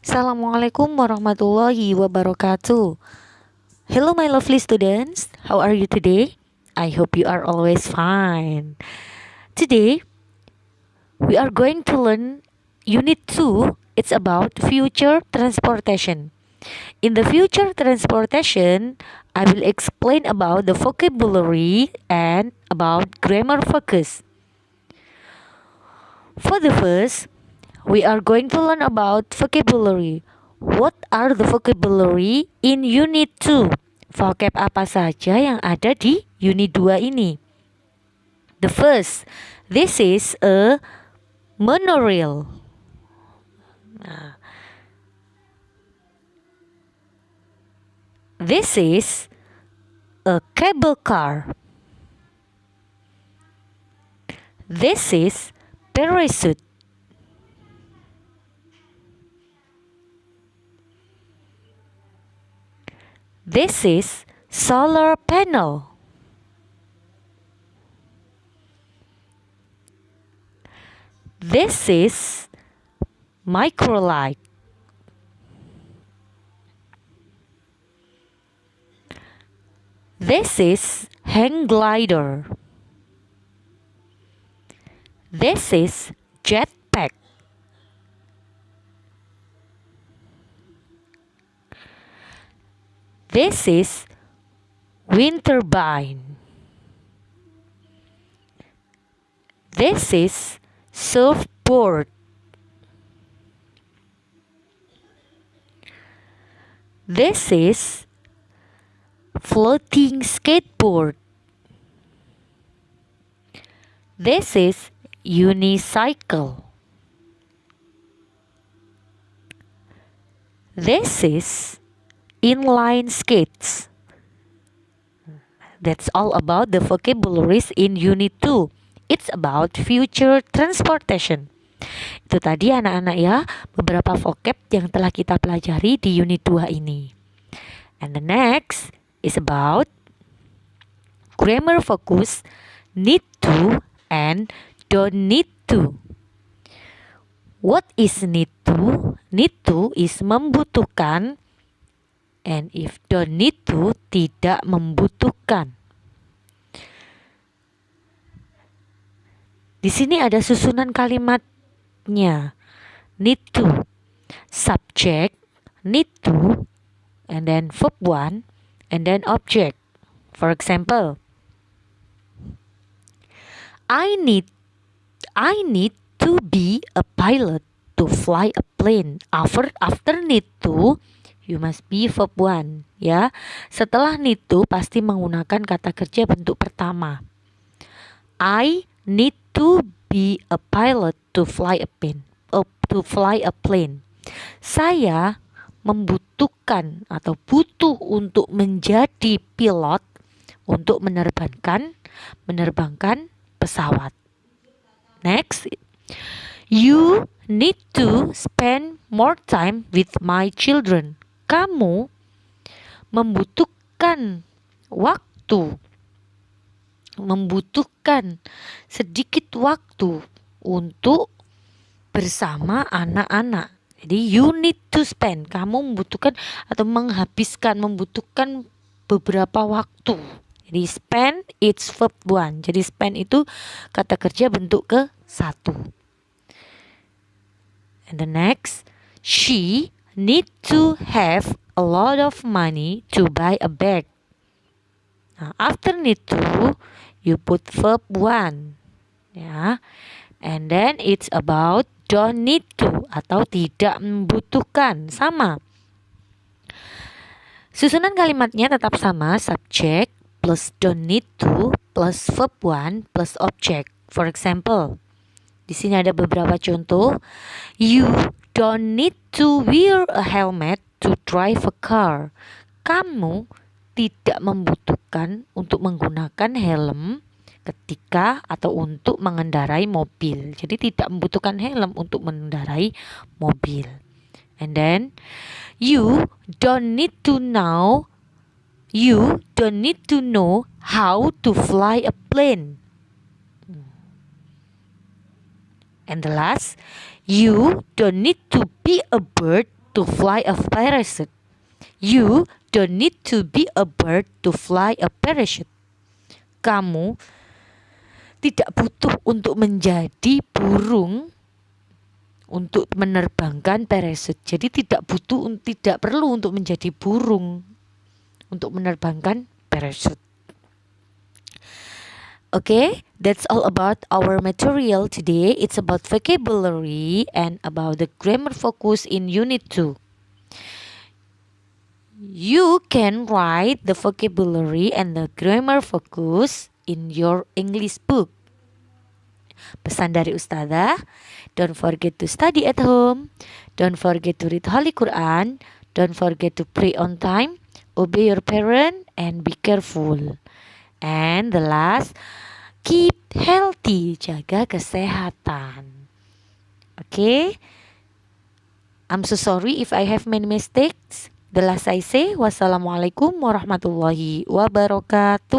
Assalamualaikum warahmatullahi wabarakatuh. Hello, my lovely students. How are you today? I hope you are always fine. Today, we are going to learn Unit 2. It's about future transportation. In the future transportation, I will explain about the vocabulary and about grammar focus. For the first, we are going to learn about vocabulary. What are the vocabulary in unit 2? Vocab apa saja yang ada di unit 2 ini? The first, this is a monorail. Nah, this is a cable car. This is parachute. This is solar panel. This is microlight. This is hang glider. This is This is wind turbine. This is surfboard. This is floating skateboard. This is unicycle. This is inline skates. That's all about the vocabularies in Unit 2. It's about future transportation. Itu tadi anak-anak ya, beberapa vocab yang telah kita pelajari di Unit 2 ini. And the next is about grammar focus, need to, and don't need to. What is need to? Need to is membutuhkan and if don't need to tidak membutuhkan. Di sini ada susunan kalimatnya. Need to, subject, need to, and then verb one, and then object. For example, I need I need to be a pilot to fly a plane. After after need to you must be verb one ya. Setelah need to pasti menggunakan kata kerja bentuk pertama. I need to be a pilot to fly a plane. Uh, to fly a plane. Saya membutuhkan atau butuh untuk menjadi pilot untuk menerbangkan menerbangkan pesawat. Next, you need to spend more time with my children kamu membutuhkan waktu, membutuhkan sedikit waktu untuk bersama anak-anak. Jadi you need to spend, kamu membutuhkan atau menghabiskan, membutuhkan beberapa waktu. Jadi spend it's verb one. Jadi spend itu kata kerja bentuk ke satu. And the next, she need to have a lot of money to buy a bag. Nah, after need to, you put verb one. Ya. And then it's about don't need to atau tidak membutuhkan. Sama. Susunan kalimatnya tetap sama, subject plus don't need to plus verb one plus object. For example, di sini ada beberapa contoh. You don't need to wear a helmet to drive a car. Kamu tidak membutuhkan untuk menggunakan helm ketika atau untuk mengendarai mobil. Jadi tidak membutuhkan helm untuk mengendarai mobil. And then you don't need to know you don't need to know how to fly a plane. And the last, You don't need to be a bird to fly a parachute. You don't need to be a bird to fly a parachute. Kamu tidak butuh untuk menjadi burung untuk menerbangkan parachute. Jadi tidak butuh tidak perlu untuk menjadi burung untuk menerbangkan parachute. Okay, that's all about our material today. It's about vocabulary and about the grammar focus in Unit 2. You can write the vocabulary and the grammar focus in your English book. Pesan dari Ustazah, don't forget to study at home, don't forget to read Holy Quran, don't forget to pray on time, obey your parent, and be careful. And the last, keep healthy, jaga kesehatan. Oke. Okay? I'm so sorry if I have many mistakes. The last I say, wassalamualaikum warahmatullahi wabarakatuh.